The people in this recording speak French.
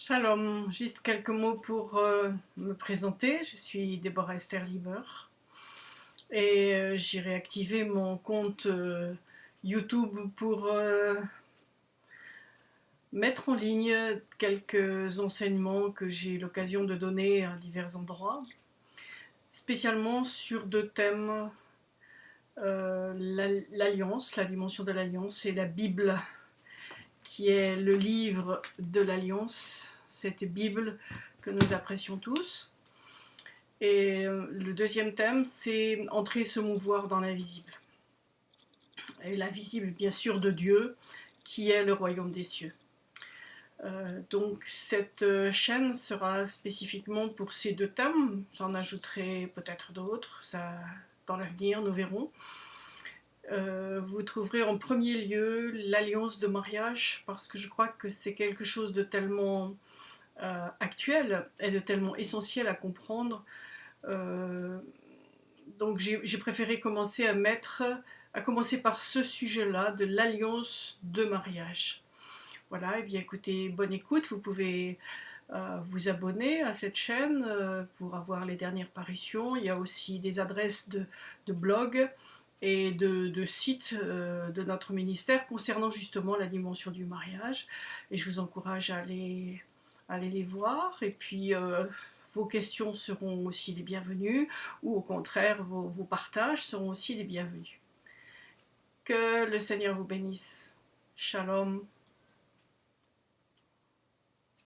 Shalom, juste quelques mots pour euh, me présenter. Je suis Déborah Esther Lieber et euh, j'ai réactivé mon compte euh, YouTube pour mettre en ligne quelques enseignements que j'ai l'occasion de donner à divers endroits, spécialement sur deux thèmes, l'alliance, la dimension de l'alliance et la Bible qui est le livre de l'Alliance, cette Bible que nous apprécions tous. Et euh, le deuxième thème, c'est entrer et se mouvoir dans l'invisible. Et l'invisible, bien sûr, de Dieu, qui est le royaume des cieux. Euh, donc cette euh, chaîne sera spécifiquement pour ces deux thèmes. J'en ajouterai peut-être d'autres, dans l'avenir, nous verrons. Euh, vous trouverez en premier lieu l'alliance de mariage parce que je crois que c'est quelque chose de tellement euh, actuel et de tellement essentiel à comprendre. Euh, donc j'ai préféré commencer à mettre, à commencer par ce sujet-là de l'alliance de mariage. Voilà, et bien écoutez, bonne écoute, vous pouvez vous abonner à cette chaîne pour avoir les dernières parutions. Il y a aussi des adresses de, de blog et de, sites euh, de notre ministère concernant justement la dimension du mariage. Et je vous encourage à aller, les voir. Et puis, euh, vos questions seront aussi les bienvenues, ou au contraire, vos, vos partages seront aussi les bienvenus. Que le Seigneur vous bénisse. Shalom.